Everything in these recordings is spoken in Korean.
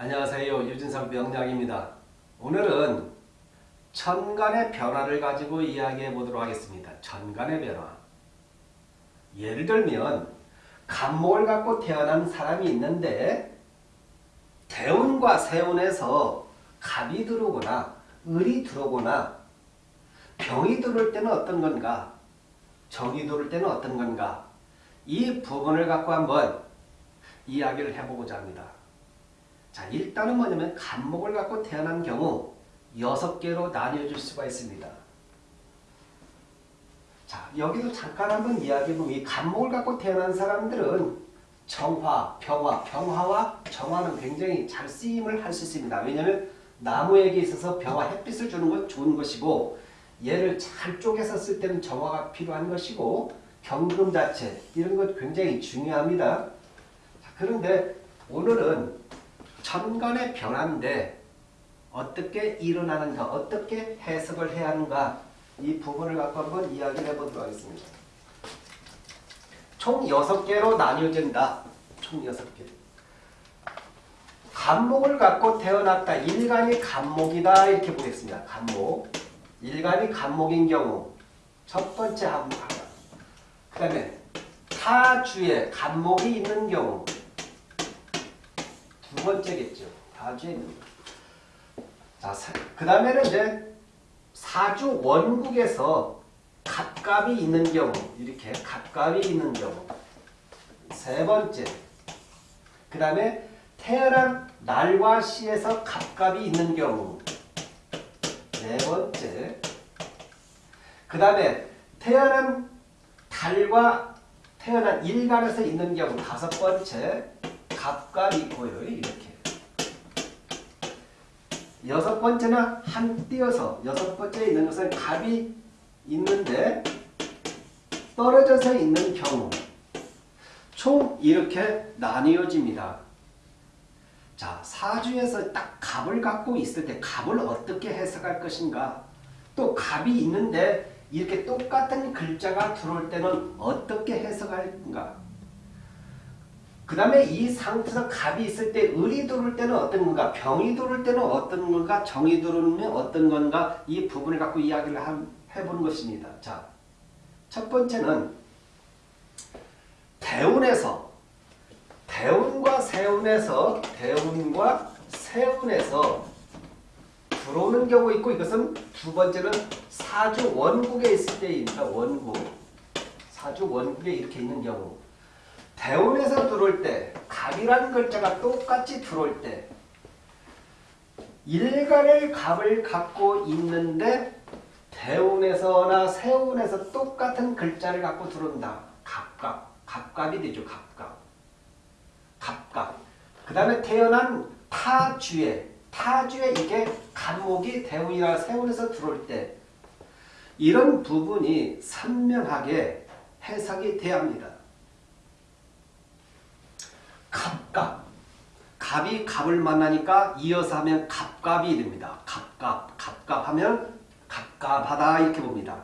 안녕하세요. 유진상 명량입니다. 오늘은 천간의 변화를 가지고 이야기해 보도록 하겠습니다. 천간의 변화. 예를 들면 간목을 갖고 태어난 사람이 있는데 대운과 세운에서 갑이 들어오거나 을이 들어오거나 병이 들어올 때는 어떤 건가 정이 들어올 때는 어떤 건가 이 부분을 갖고 한번 이야기를 해보고자 합니다. 자, 일단은 뭐냐면 간목을 갖고 태어난 경우 여섯 개로 나뉘어질 수가 있습니다. 자, 여기도 잠깐 한번 이야기해보면 이 간목을 갖고 태어난 사람들은 정화, 병화, 병화와 정화는 굉장히 잘 쓰임을 할 수 있습니다. 왜냐하면 나무에게 있어서 병화, 햇빛을 주는 건 좋은 것이고 얘를 잘 쪼개서 쓸 때는 정화가 필요한 것이고 경금 자체 이런 것 굉장히 중요합니다. 자, 그런데 오늘은 천간의 변화인데 어떻게 일어나는가 어떻게 해석을 해야 하는가 이 부분을 갖고 한번 이야기를 해보도록 하겠습니다. 총 6개로 나뉘어진다. 총 6개. 간목을 갖고 태어났다. 일간이 간목이다. 이렇게 보겠습니다. 간목. 일간이 간목인 경우 첫 번째 한목 하나. 그 다음에 타주에 간목이 있는 경우 두 번째겠죠. 타주에 있는. 거. 자, 그 다음에는 이제 사주 원국에서 갑갑이 있는 경우 이렇게 갑갑이 있는 경우. 세 번째. 그 다음에 태어난 날과 시에서 갑갑이 있는 경우. 네 번째. 그 다음에 태어난 달과 태어난 일간에서 있는 경우. 다섯 번째 갑갑이 있고요 이렇게. 여섯 번째는 한 띄어서 여섯 번째 있는 것은 갑이 있는데 떨어져서 있는 경우. 총 이렇게 나뉘어집니다. 자 사주에서 딱 갑을 갖고 있을 때 갑을 어떻게 해석할 것인가? 또 갑이 있는데 이렇게 똑같은 글자가 들어올 때는 어떻게 해석할까 그 다음에 이 상태에서 갑이 있을 때 을이 들어올 때는 어떤 건가? 병이 들어올 때는 어떤 건가? 정이 들어오면 어떤 건가? 이 부분을 갖고 이야기를 해보는 것입니다. 자, 첫 번째는 대운에서 대운과 세운에서 대운과 세운에서 들어오는 경우 있고 이것은 두 번째는 사주 원국에 있을 때입니다. 원국. 사주 원국에 이렇게 있는 경우 대운에서 들어올 때 갑이라는 글자가 똑같이 들어올 때 일간을 갑을 갖고 있는데 대운에서나 세운에서 똑같은 글자를 갖고 들어온다. 갑갑. 갑갑이 되죠. 갑갑. 갑갑. 그 다음에 태어난 타주에 타주에 이게 간목이 대운이나 세운에서 들어올 때 이런 부분이 선명하게 해석이 돼야 합니다. 갑갑. 갑이 갑을 만나니까 이어서 하면 갑갑이 됩니다. 갑갑. 갑갑하면 갑갑하다 이렇게 봅니다.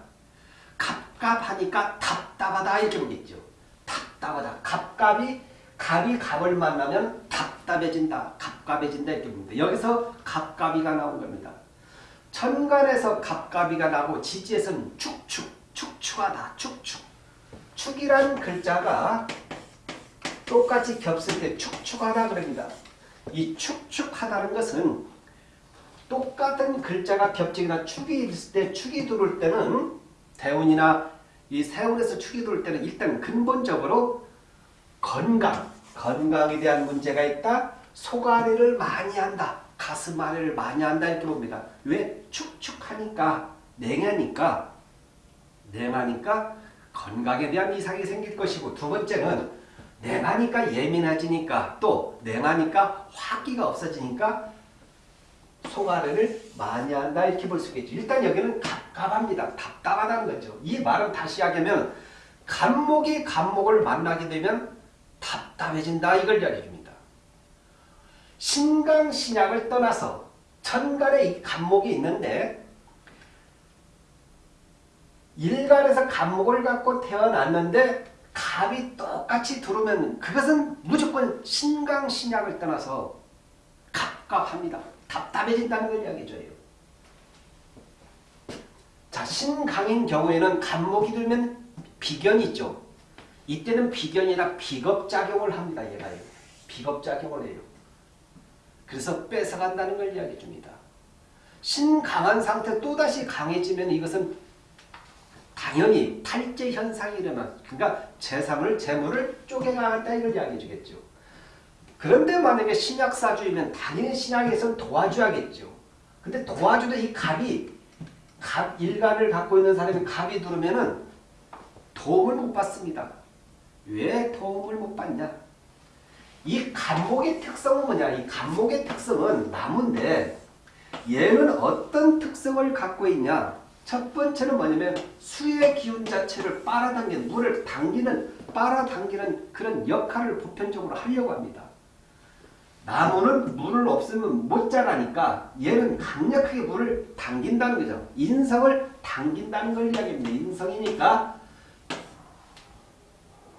갑갑하니까 답답하다 이렇게 보겠죠. 답답하다. 갑갑이 갑이 갑을 만나면 답답해진다. 갑갑해진다 이렇게 봅니다. 여기서 갑갑이가 나온 겁니다. 천간에서 갑갑이가 나고 지지에서는 축축, 축축하다, 축축. 축이라는 글자가 똑같이 겹칠 때 축축하다 그럽니다. 이 축축하다는 것은 똑같은 글자가 겹치거나 축이 있을 때 축이 들어올 때는 대운이나 이 세운에서 축이 들어올 때는 일단 근본적으로 건강, 건강에 대한 문제가 있다. 속아리를 많이 한다. 가슴 아래를 많이 한다 이렇게 봅니다. 왜? 축축하니까 냉하니까 냉하니까 건강에 대한 이상이 생길 것이고 두 번째는 냉하니까 예민해지니까 또 냉하니까 화기가 없어지니까 속아래를 많이 한다 이렇게 볼 수 있겠죠. 일단 여기는 갑갑합니다. 답답하다는 거죠. 이 말은 다시 하면 간목이 간목을 만나게 되면 답답해진다 이걸 이야기합니다. 신강신약을 떠나서 천간에 이 간목이 있는데 일간에서 간목을 갖고 태어났는데 갑이 똑같이 들어오면 그것은 무조건 신강 신약을 떠나서 갑 갑갑합니다. 답답해진다는 걸 이야기해줘요. 자, 신강인 경우에는 간목이 들면 비견이 있죠. 이때는 비견이라 비겁작용을 합니다. 얘가요. 비겁작용을 해요. 그래서 뺏어간다는 걸 이야기해 줍니다. 신강한 상태 또다시 강해지면 이것은 당연히 탈제 현상이 일어나 그러니까 재산을 재물을 쪼개나간다 이걸 이야기해 주겠죠. 그런데 만약에 신약사주이면 당연히 신약에서는 도와줘야겠죠. 근데 도와주도 이 갑이 갑 일간을 갖고 있는 사람이 갑이 들으면은 도움을 못 받습니다. 왜 도움을 못 받냐? 이 간목의 특성은 뭐냐? 이 간목의 특성은 나무인데 얘는 어떤 특성을 갖고 있냐? 첫 번째는 뭐냐면 수의 기운 자체를 빨아당기는 물을 당기는 빨아당기는 그런 역할을 보편적으로 하려고 합니다. 나무는 물을 없으면 못 자라니까 얘는 강력하게 물을 당긴다는 거죠. 인성을 당긴다는 걸 이야기합니다. 인성이니까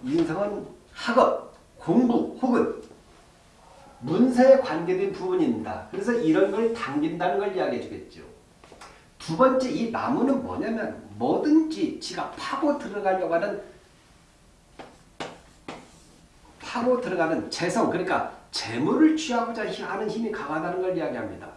인성은 학업, 공부 혹은 문서에 관계된 부분입니다. 그래서 이런 걸 당긴다는 걸 이야기해 주겠죠. 두 번째 이 나무는 뭐냐면 뭐든지 지가 파고 들어가려고 하는 파고 들어가는 재성 그러니까 재물을 취하고자 하는 힘이 강하다는 걸 이야기합니다.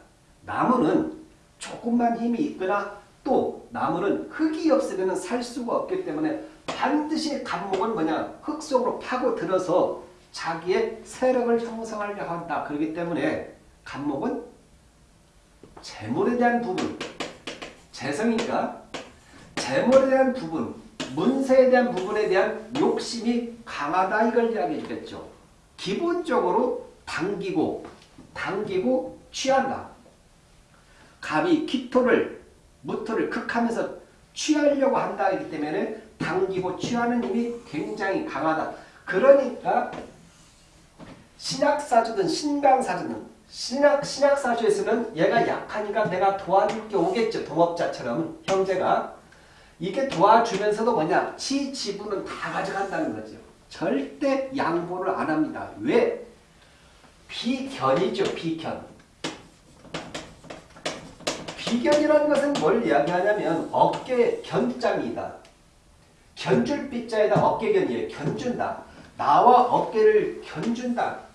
나무는 조금만 힘이 있거나 또 나무는 흙이 없으면 살 수가 없기 때문에 반드시 간목은 뭐냐 흙 속으로 파고 들어서 자기의 세력을 형성하려 한다. 그렇기 때문에 간목은 재물에 대한 부분 재성이니까 재물에 대한 부분 문세에 대한 부분에 대한 욕심이 강하다 이걸 이야기해 주겠죠. 기본적으로 당기고 당기고 취한다. 갑이 기토를 무토를 극하면서 취하려고 한다 이기 때문에 당기고 취하는 힘이 굉장히 강하다. 그러니까 신약사주든 신강사주든 신약, 신약사주에서는 얘가 약하니까 내가 도와줄 게 오겠죠. 동업자처럼 형제가. 이게 도와주면서도 뭐냐 지 지분은 다 가져간다는 거죠. 절대 양보를 안 합니다. 왜? 비견이죠. 비견. 비견이라는 것은 뭘 이야기하냐면 어깨 견장이다. 견줄 빗자에다 어깨견이에요. 견준다. 나와 어깨를 견준다.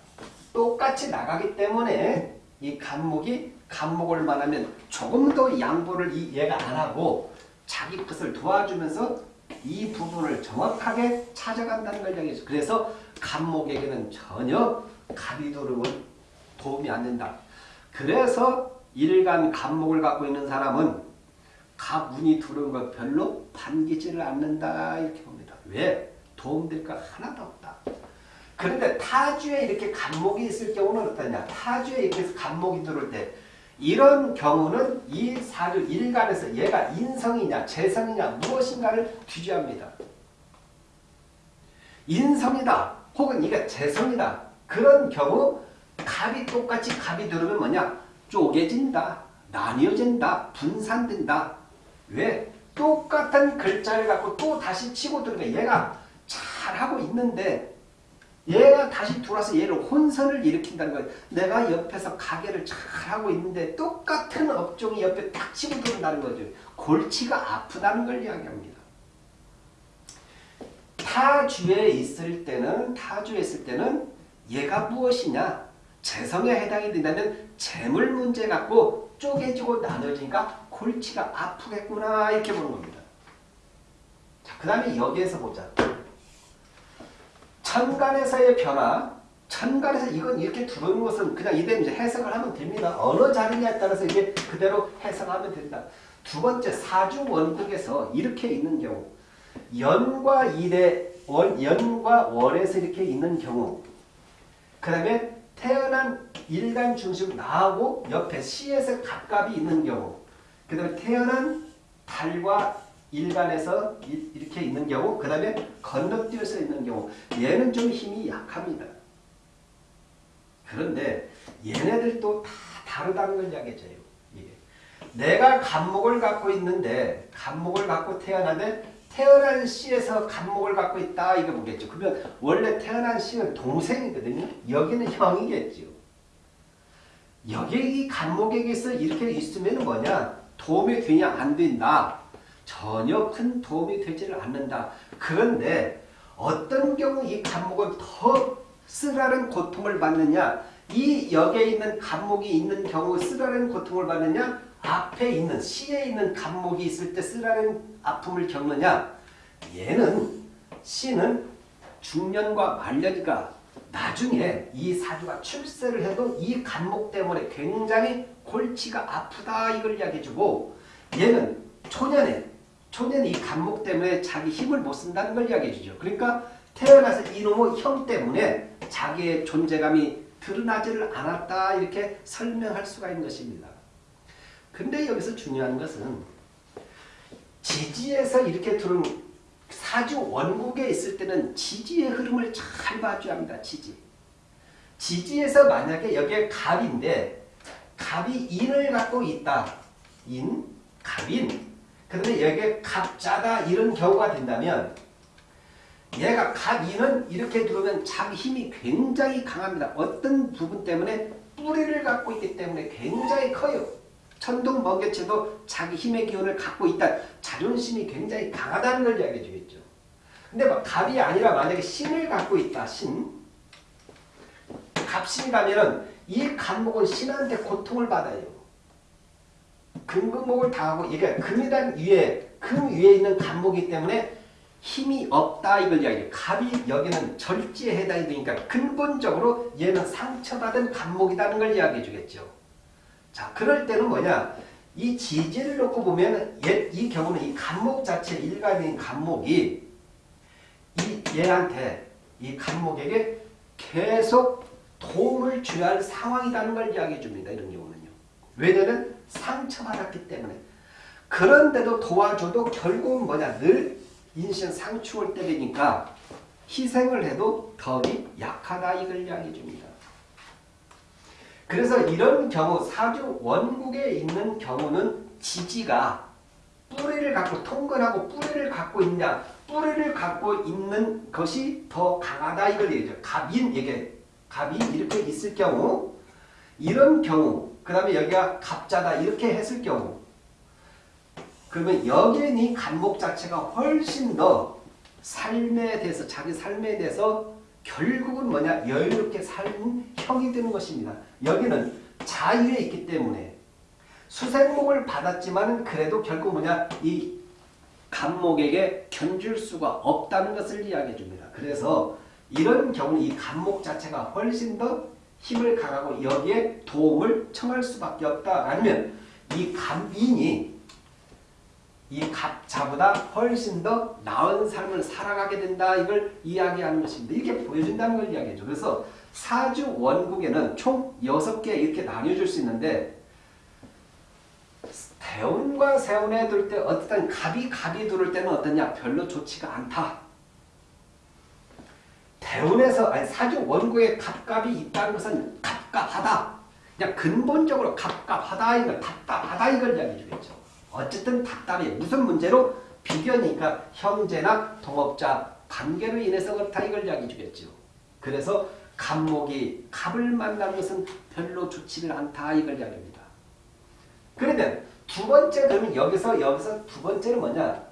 똑같이 나가기 때문에 이 간목이 간목을 만하면 조금 더 양보를 이 얘가 안 하고 자기 것을 도와주면서 이 부분을 정확하게 찾아간다는 걸 이야기해서 그래서 간목에게는 전혀 갑이도름은 도움이 안 된다. 그래서 일간 간목을 갖고 있는 사람은 갑운이 들어온 것 별로 반기지를 않는다 이렇게 봅니다. 왜? 도움될 것 하나도 없다. 그런데 타주에 이렇게 간목이 있을 경우는 어떠냐? 타주에 이렇게 간목이 들어올 때 이런 경우는 이 사주 일간에서 얘가 인성이냐 재성이냐 무엇인가를 뒤져합니다. 인성이다 혹은 이게 재성이다 그런 경우 갑이 똑같이 갑이 들어오면 뭐냐 쪼개진다 나뉘어진다 분산된다 왜 똑같은 글자를 갖고 또 다시 치고 들어오면 얘가 잘하고 있는데 얘가 다시 들어와서 얘를 혼선을 일으킨다는 거예요. 내가 옆에서 가게를 잘하고 있는데 똑같은 업종이 옆에 딱 치고 들어온다는 거죠. 골치가 아프다는 걸 이야기합니다. 타주에 있을 때는 타주에 있을 때는 얘가 무엇이냐 재성에 해당이 된다면 재물 문제 갖고 쪼개지고 나눠지니까 골치가 아프겠구나 이렇게 보는 겁니다. 자, 그 다음에 여기에서 보자. 천간에서의 변화, 천간에서 이건 이렇게 들어오는 것은 그냥 이대로 이제 해석을 하면 됩니다. 어느 자리냐에 따라서 이게 그대로 해석하면 된다. 두 번째 사주 원국에서 이렇게 있는 경우 연과 일에 월, 연과 월에서 이렇게 있는 경우 그 다음에 태어난 일간 중심 나하고 옆에 시에서 갑갑이 있는 경우 그 다음에 태어난 달과 일간에서 이렇게 있는 경우 그 다음에 건너뛰어서 있는 경우 얘는 좀 힘이 약합니다. 그런데 얘네들도 다 다르다는 걸 이야기해줘요. 예. 내가 간목을 갖고 있는데 간목을 갖고 태어나는데 태어난 씨에서 간목을 갖고 있다 이거 보겠죠. 그러면 원래 태어난 씨는 동생이거든요. 여기는 형이겠죠. 여기 이 간목에게서 이렇게 있으면 뭐냐? 도움이 되냐 안 된다. 전혀 큰 도움이 되지를 않는다. 그런데 어떤 경우 이 간목은 더 쓰라는 고통을 받느냐? 이 역에 있는 간목이 있는 경우 쓰라는 고통을 받느냐? 앞에 있는 시에 있는 간목이 있을 때 쓰라는 아픔을 겪느냐? 얘는 시는 중년과 말년이가 나중에 이 사주가 출세를 해도 이 간목 때문에 굉장히 골치가 아프다 이걸 이야기해주고 얘는 초년에 초년 이 간목 때문에 자기 힘을 못 쓴다는 걸 이야기해 주죠. 그러니까 태어나서 이놈의 형 때문에 자기의 존재감이 드러나지를 않았다 이렇게 설명할 수가 있는 것입니다. 근데 여기서 중요한 것은 지지에서 이렇게 들은 사주 원국에 있을 때는 지지의 흐름을 잘 봐줘야 합니다. 지지. 지지에서 만약에 여기에 갑인데 갑이 인을 갖고 있다. 인, 갑인. 그런데 여기에 갑자다 이런 경우가 된다면 얘가 갑인은 이렇게 들어오면 자기 힘이 굉장히 강합니다. 어떤 부분 때문에 뿌리를 갖고 있기 때문에 굉장히 커요. 천둥 번개쳐도 자기 힘의 기운을 갖고 있다. 자존심이 굉장히 강하다는 걸 이야기해 주겠죠. 근데 막 갑이 아니라 만약에 신을 갖고 있다. 신. 갑신이라면은 이 간목은 신한테 고통을 받아요. 금금목을 당하고 이게 금이란 위에 금 위에 있는 간목이기 때문에 힘이 없다 이걸 이야기해요. 갑이 여기는 절지에 해당이 되니까 근본적으로 얘는 상처받은 간목이라는 걸 이야기해 주겠죠. 자, 그럴 때는 뭐냐? 이 지지를 놓고 보면 얘, 이 경우는 이 간목 자체 일반인 간목이 이 얘한테 이 간목에게 계속 도움을 줘야 할 상황이라는 걸 이야기해 줍니다. 이런 경우는요. 왜냐면 상처받았기 때문에. 그런데도 도와줘도 결국은 뭐냐? 늘 인신 상충을 때리니까 희생을 해도 덕이 약하다 이걸 이야기해 줍니다. 그래서 이런 경우 사주 원국에 있는 경우는 지지가 뿌리를 갖고 통근하고 뿌리를 갖고 있냐 뿌리를 갖고 있는 것이 더 강하다 이걸 얘기죠. 갑인 이게 갑이 이렇게 있을 경우 이런 경우 그 다음에 여기가 갑자다 이렇게 했을 경우 그러면 여기에 이 간목 자체가 훨씬 더 삶에 대해서 자기 삶에 대해서 결국은 뭐냐 여유롭게 사는 형이 되는 것입니다. 여기는 자유에 있기 때문에 수생목을 받았지만 그래도 결국 뭐냐 이 간목에게 견줄 수가 없다는 것을 이야기해 줍니다. 그래서 이런 경우는 이 간목 자체가 훨씬 더 힘을 강하고 여기에 도움을 청할 수밖에 없다. 아니면 이 간인이 이 갑자보다 훨씬 더 나은 삶을 살아가게 된다. 이걸 이야기하는 것입니다. 이렇게 보여준다는 걸 이야기해줘. 그래서 사주 원국에는 총 6개 이렇게 나뉘어줄 수 있는데 대운과 세운에 둘 때 어떤 갑이 갑이 들을 때는 어떠냐? 별로 좋지가 않다. 대운에서 아니 사주 원국에 갑갑이 있다는 것은 갑갑하다. 그냥 근본적으로 갑갑하다 이걸 답답하다 이걸 이야기해 주겠죠. 어쨌든 답답해. 무슨 문제로? 비견이니까 형제나 동업자 관계로 인해서 그렇다 이걸 이야기해 주겠죠. 그래서 갑목이 갑을 만나는 것은 별로 좋지를 않다 이걸 이야기합니다. 그러면 두 번째 그러면 여기서 여기서 두 번째는 뭐냐?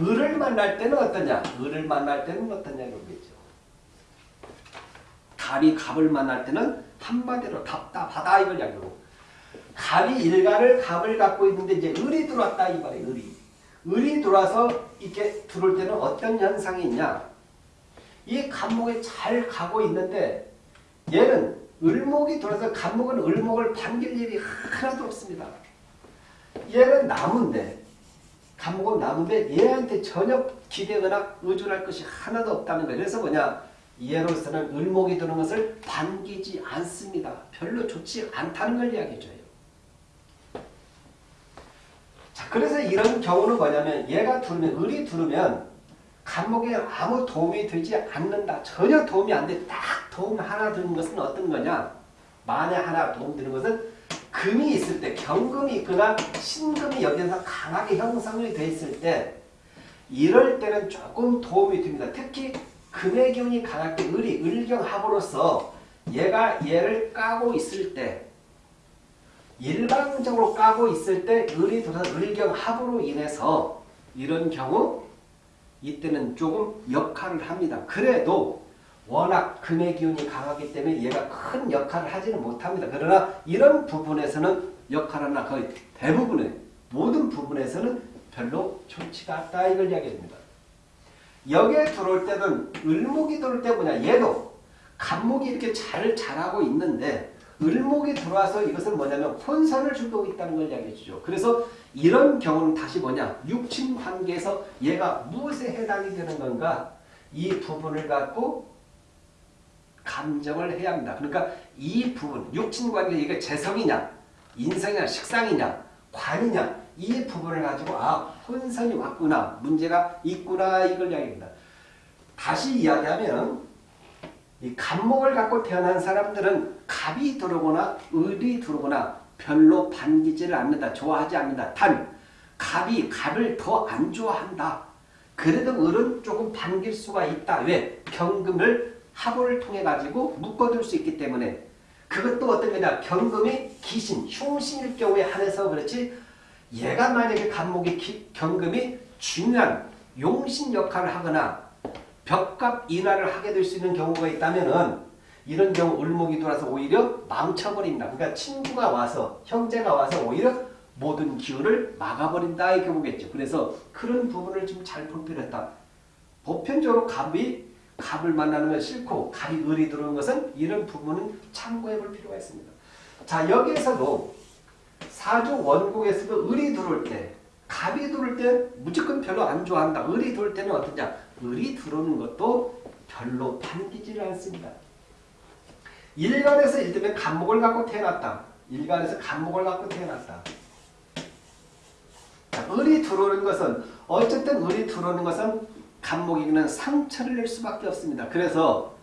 을을 만날 때는 어떠냐? 을을 만날 때는 어떠냐 이거겠죠. 갑이 갑을 만날 때는 한마디로 답답하다 이걸 이야기하고 갑이 일가를 갑을 갖고 있는데 이제 을이 들어왔다 이 말이에요. 을이. 을이 들어와서 이렇게 들어올 때는 어떤 현상이 있냐? 이 갑목에 잘 가고 있는데 얘는 을목이 들어서 갑목은 을목을 반길 일이 하나도 없습니다. 얘는 나무인데 갑목은 나무인데 얘한테 전혀 기대거나 의존할 것이 하나도 없다는 거예요. 그래서 뭐냐? 얘로서는 을목이 드는 것을 반기지 않습니다. 별로 좋지 않다는 걸 이야기해줘요. 자, 그래서 이런 경우는 뭐냐면 얘가 두르면 을이 두르면 간목에 아무 도움이 되지 않는다. 전혀 도움이 안 돼. 딱 도움 하나 드는 것은 어떤 거냐? 만에 하나 도움 드는 것은 금이 있을 때, 경금이 있거나 신금이 여기서 강하게 형성이 돼 있을 때 이럴 때는 조금 도움이 됩니다. 특히 금의 기운이 강할 때 을이 을경합으로서 얘가 얘를 까고 있을 때 일방적으로 까고 있을 때 을이 들어서 을경합으로 인해서 이런 경우 이때는 조금 역할을 합니다. 그래도 워낙 금의 기운이 강하기 때문에 얘가 큰 역할을 하지는 못합니다. 그러나 이런 부분에서는 역할을 하나 거의 대부분의 모든 부분에서는 별로 좋지가 않다 이걸 이야기합니다. 여기에 들어올 때는 을목이 들어올 때 뭐냐 얘도 간목이 이렇게 잘 자라고 있는데 을목이 들어와서 이것은 뭐냐면 혼선을 주고 있다는 걸 이야기해 주죠. 그래서 이런 경우는 다시 뭐냐 육친 관계에서 얘가 무엇에 해당이 되는 건가 이 부분을 갖고 감정을 해야 합니다. 그러니까 이 부분 육친 관계 이게 재성이냐 인성이냐 식상이냐 관이냐 이 부분을 가지고 아 혼선이 왔구나 문제가 있구나 이걸 이야기합니다. 다시 이야기하면 이 간목을 갖고 태어난 사람들은 갑이 들어오거나 을이 들어오거나 별로 반기지를 않는다. 좋아하지 않는다. 단 갑이 갑을 더 안 좋아한다. 그래도 을은 조금 반길 수가 있다. 왜? 경금을 합을 통해 가지고 묶어둘 수 있기 때문에 그것도 어떤 거냐 경금이 기신, 흉신일 경우에 한해서 그렇지 얘가 만약에 간목이 기, 경금이 중요한 용신 역할을 하거나 벽값 인하를 하게 될 수 있는 경우가 있다면은 이런 경우 을목이 돌아서 오히려 망쳐버린다. 그러니까 친구가 와서 형제가 와서 오히려 모든 기운을 막아버린다 이 경우겠죠. 그래서 그런 부분을 좀 잘 볼 필요했다. 보편적으로 갑이 갑을 만나는 건 싫고 갑이 을이 들어오는 것은 이런 부분은 참고해 볼 필요가 있습니다. 자 여기에서도 사주 원국에서도 을이 들어올 때 갑이 들어올 때 무조건 별로 안 좋아한다. 을이 들어올 때는 어떠냐? 을이 들어오는 것도 별로 반기지를 않습니다. 일간에서 일들면 간목을 갖고 태어났다. 일간에서 간목을 갖고 태어났다. 자, 을이 들어오는 것은 어쨌든 을이 들어오는 것은 간목이는 상처를 낼 수밖에 없습니다. 그래서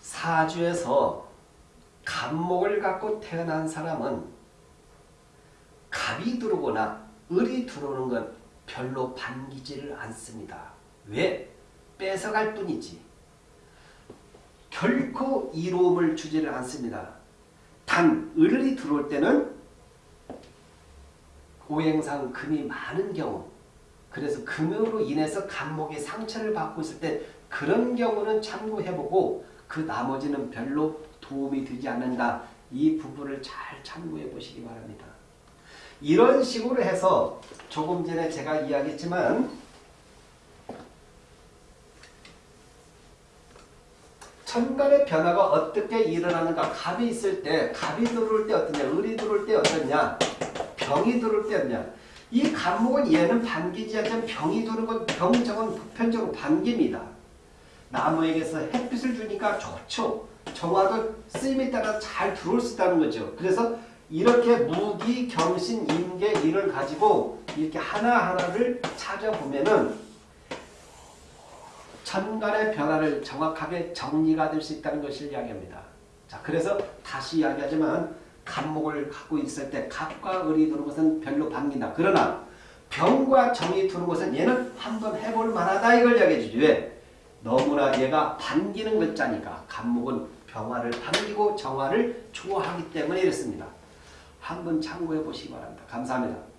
사주에서 간목을 갖고 태어난 사람은 갑이 들어오거나 을이 들어오는 건 별로 반기지를 않습니다. 왜? 뺏어갈 뿐이지. 결코 이로움을 주지를 않습니다. 단 을이 들어올 때는 오행상 금이 많은 경우 그래서 금으로 인해서 간목이 상처를 받고 있을 때 그런 경우는 참고해보고 그 나머지는 별로 도움이 되지 않는다. 이 부분을 잘 참고해 보시기 바랍니다. 이런 식으로 해서 조금 전에 제가 이야기했지만 천간의 변화가 어떻게 일어나는가 갑이 있을 때 갑이 들어올 때 어떠냐 을이 들어올 때 어떠냐 병이 들어올 때 어떠냐 이 간목은 얘는 반기지 않지만 병이 도는 건 병정은 보편적으로 반깁니다. 나무에게서 햇빛을 주니까 좋죠. 정화도 쓰임에 따라 잘 들어올 수 있다는 거죠. 그래서 이렇게 무기, 경신, 임계 이를 가지고 이렇게 하나하나를 찾아보면은 천간의 변화를 정확하게 정리가 될 수 있다는 것을 이야기합니다. 자, 그래서 다시 이야기하지만 간목을 갖고 있을 때 갑과 을이 두는 것은 별로 반긴다. 그러나 병과 정이 두는 것은 얘는 한번 해볼 만하다 이걸 이야기해 주죠. 왜? 너무나 얘가 반기는 글자니까 간목은 병화를 반기고 정화를 좋아하기 때문에 이렇습니다. 한번 참고해 보시기 바랍니다. 감사합니다.